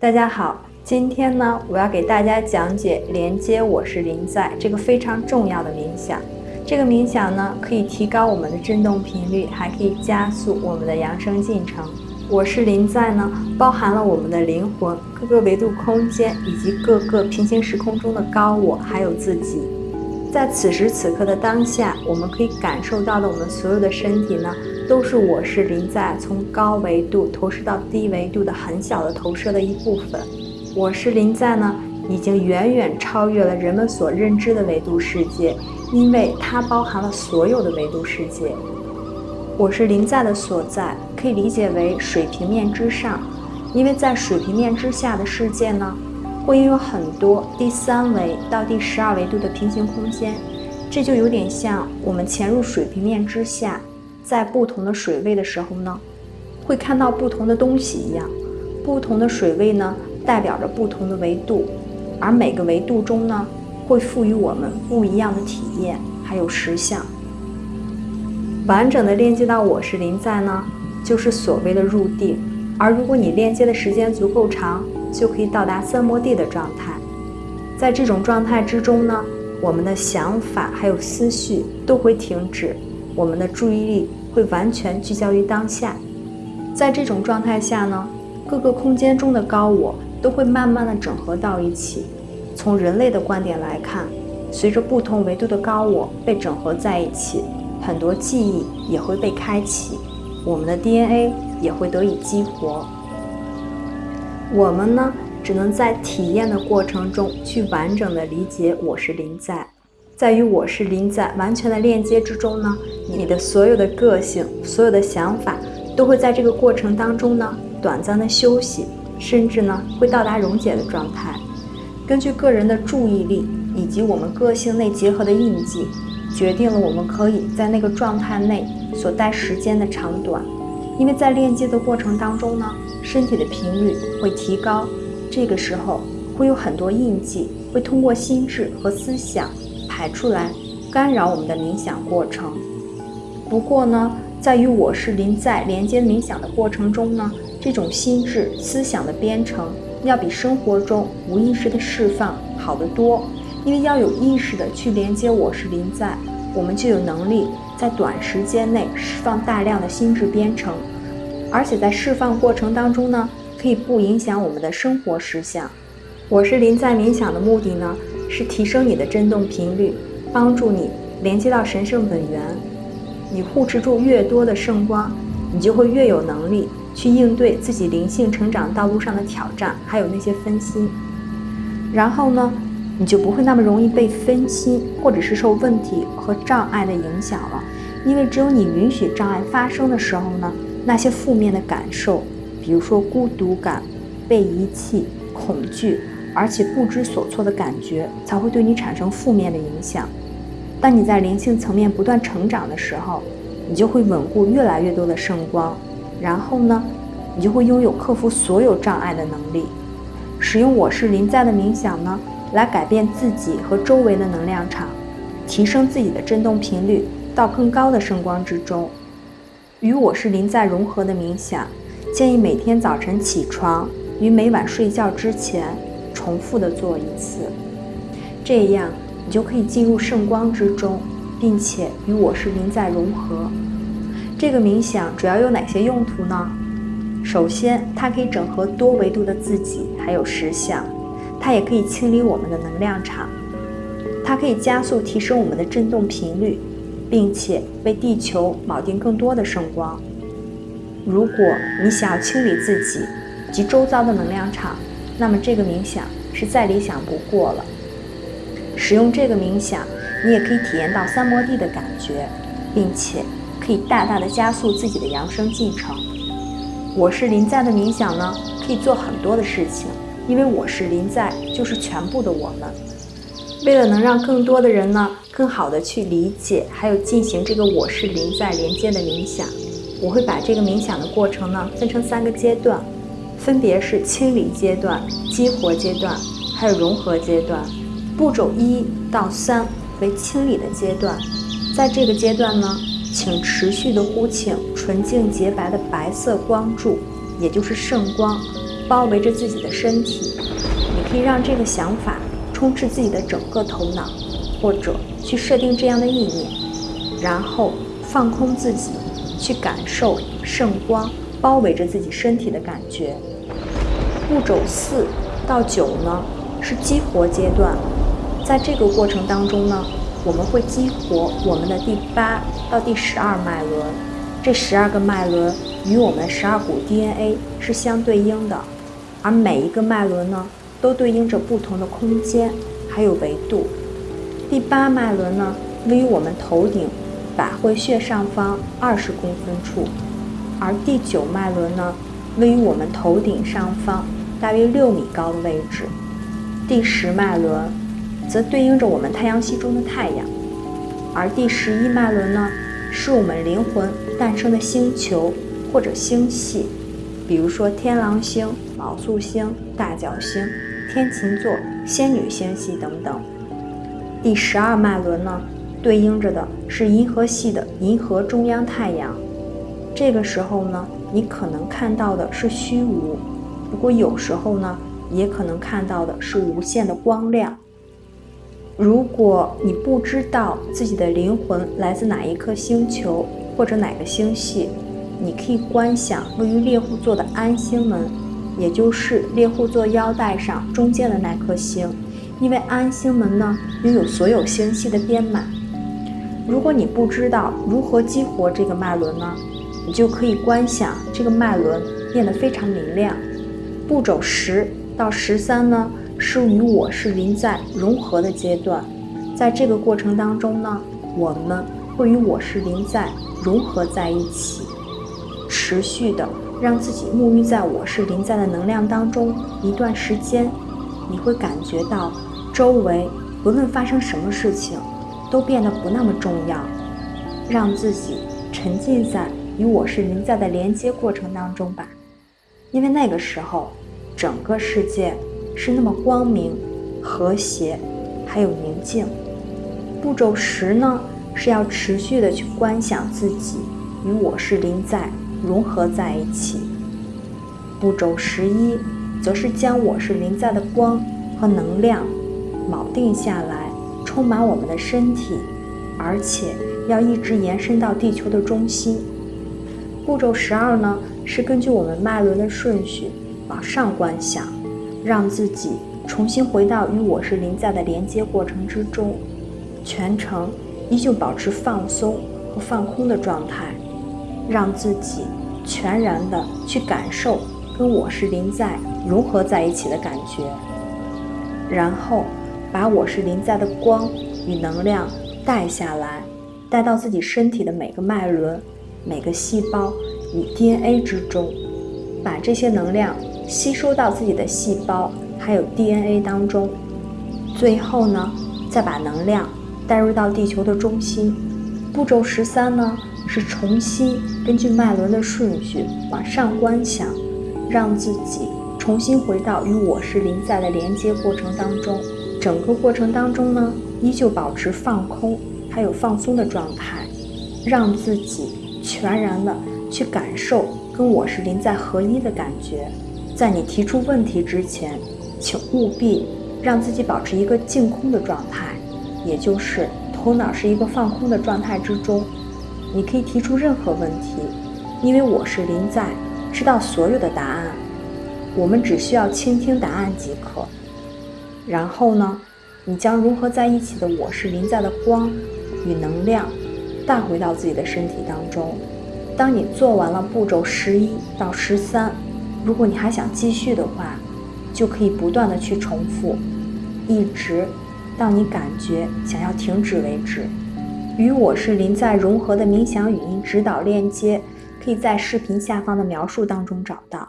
大家好，今天呢，我要给大家讲解连接我是临在这个非常重要的冥想。这个冥想呢，可以提高我们的振动频率，还可以加速我们的扬升进程。我是临在呢，包含了我们的灵魂、各个维度空间以及各个平行时空中的高我，还有自己。在此时此刻的当下，我们可以感受到的，我们所有的身体呢。都是我是临在从高维度投射到低维度的很小的投射的一部分。我是临在呢，已经远远超越了人们所认知的维度世界，因为它包含了所有的维度世界。我是临在的所在，可以理解为水平面之上，因为在水平面之下的世界呢，会拥有很多第三维到第十二维度的平行空间，这就有点像我们潜入水平面之下。在不同的水位的时候呢，会看到不同的东西一样。不同的水位呢，代表着不同的维度，而每个维度中呢，会赋予我们不一样的体验，还有实相。完整的链接到我是临在呢，就是所谓的入定。而如果你链接的时间足够长，就可以到达三摩地的状态。在这种状态之中呢，我们的想法还有思绪都会停止，我们的注意力。会完全聚焦于当下，在这种状态下呢，各个空间中的高我都会慢慢的整合到一起。从人类的观点来看，随着不同维度的高我被整合在一起，很多记忆也会被开启，我们的 DNA 也会得以激活。我们呢，只能在体验的过程中去完整的理解我是临在。在与我是临在完全的链接之中呢，你的所有的个性、所有的想法，都会在这个过程当中呢，短暂的休息，甚至呢，会到达溶解的状态。根据个人的注意力以及我们个性内结合的印记，决定了我们可以在那个状态内所待时间的长短。因为在链接的过程当中呢，身体的频率会提高，这个时候会有很多印记会通过心智和思想。排出来，干扰我们的冥想过程。不过呢，在与我是临在连接冥想的过程中呢，这种心智思想的编程要比生活中无意识的释放好得多。因为要有意识的去连接我是临在，我们就有能力在短时间内释放大量的心智编程，而且在释放过程当中呢，可以不影响我们的生活实相。我是临在冥想的目的呢？是提升你的振动频率，帮助你连接到神圣本源。你护持住越多的圣光，你就会越有能力去应对自己灵性成长道路上的挑战，还有那些分心。然后呢，你就不会那么容易被分心，或者是受问题和障碍的影响了。因为只有你允许障碍发生的时候呢，那些负面的感受，比如说孤独感、被遗弃、恐惧。而且不知所措的感觉才会对你产生负面的影响。当你在灵性层面不断成长的时候，你就会稳固越来越多的圣光，然后呢，你就会拥有克服所有障碍的能力。使用我是临在的冥想呢，来改变自己和周围的能量场，提升自己的振动频率到更高的圣光之中。与我是临在融合的冥想，建议每天早晨起床与每晚睡觉之前。重复的做一次，这样你就可以进入圣光之中，并且与我是临在融合。这个冥想主要有哪些用途呢？首先，它可以整合多维度的自己，还有实相；它也可以清理我们的能量场；它可以加速提升我们的振动频率，并且为地球铆定更多的圣光。如果你想要清理自己及周遭的能量场，那么这个冥想是再理想不过了。使用这个冥想，你也可以体验到三摩地的感觉，并且可以大大的加速自己的扬升进程。我是临在的冥想呢，可以做很多的事情，因为我是临在就是全部的我们。为了能让更多的人呢，更好的去理解，还有进行这个我是临在连接的冥想，我会把这个冥想的过程呢，分成三个阶段。分别是清理阶段、激活阶段，还有融合阶段。步骤一到三为清理的阶段，在这个阶段呢，请持续的呼请纯净洁白的白色光柱，也就是圣光，包围着自己的身体。你可以让这个想法充斥自己的整个头脑，或者去设定这样的意念，然后放空自己，去感受圣光包围着自己身体的感觉。步骤四到九呢是激活阶段，在这个过程当中呢，我们会激活我们的第八到第十二脉轮，这十二个脉轮与我们十二股 DNA 是相对应的，而每一个脉轮呢，都对应着不同的空间还有维度。第八脉轮呢，位于我们头顶百会穴上方二十公分处，而第九脉轮呢，位于我们头顶上方。大约六米高的位置，第十脉轮则对应着我们太阳系中的太阳，而第十一脉轮呢，是我们灵魂诞生的星球或者星系，比如说天狼星、昴宿星、大角星、天琴座、仙女星系等等。第十二脉轮呢，对应着的是银河系的银河中央太阳，这个时候呢，你可能看到的是虚无。不过有时候呢，也可能看到的是无限的光亮。如果你不知道自己的灵魂来自哪一颗星球或者哪个星系，你可以观想位于猎户座的安星门，也就是猎户座腰带上中间的那颗星，因为安星门呢拥有所有星系的编码。如果你不知道如何激活这个脉轮呢，你就可以观想这个脉轮变得非常明亮。步骤十到十三呢，是与我是临在融合的阶段，在这个过程当中呢，我们会与我是临在融合在一起，持续的让自己沐浴在我是临在的能量当中一段时间，你会感觉到周围不论发生什么事情，都变得不那么重要，让自己沉浸在与我是临在的连接过程当中吧，因为那个时候。整个世界是那么光明、和谐，还有宁静。步骤十呢，是要持续的去观想自己与我是临在融合在一起。步骤十一，则是将我是临在的光和能量锚定下来，充满我们的身体，而且要一直延伸到地球的中心。步骤十二呢，是根据我们脉轮的顺序。往上观想，让自己重新回到与我是临在的连接过程之中，全程依旧保持放松和放空的状态，让自己全然的去感受跟我是临在融合在一起的感觉，然后把我是临在的光与能量带下来，带到自己身体的每个脉轮、每个细胞与 DNA 之中，把这些能量。吸收到自己的细胞还有 DNA 当中，最后呢，再把能量带入到地球的中心。步骤十三呢，是重新根据脉轮的顺序往上观想，让自己重新回到与我是临在的连接过程当中。整个过程当中呢，依旧保持放空还有放松的状态，让自己全然的去感受跟我是临在合一的感觉。在你提出问题之前，请务必让自己保持一个净空的状态，也就是头脑是一个放空的状态之中。你可以提出任何问题，因为我是临在，知道所有的答案。我们只需要倾听答案即可。然后呢，你将融合在一起的我是临在的光与能量带回到自己的身体当中。当你做完了步骤十一到十三。如果你还想继续的话，就可以不断的去重复，一直到你感觉想要停止为止。与我是临在融合的冥想语音指导链接，可以在视频下方的描述当中找到。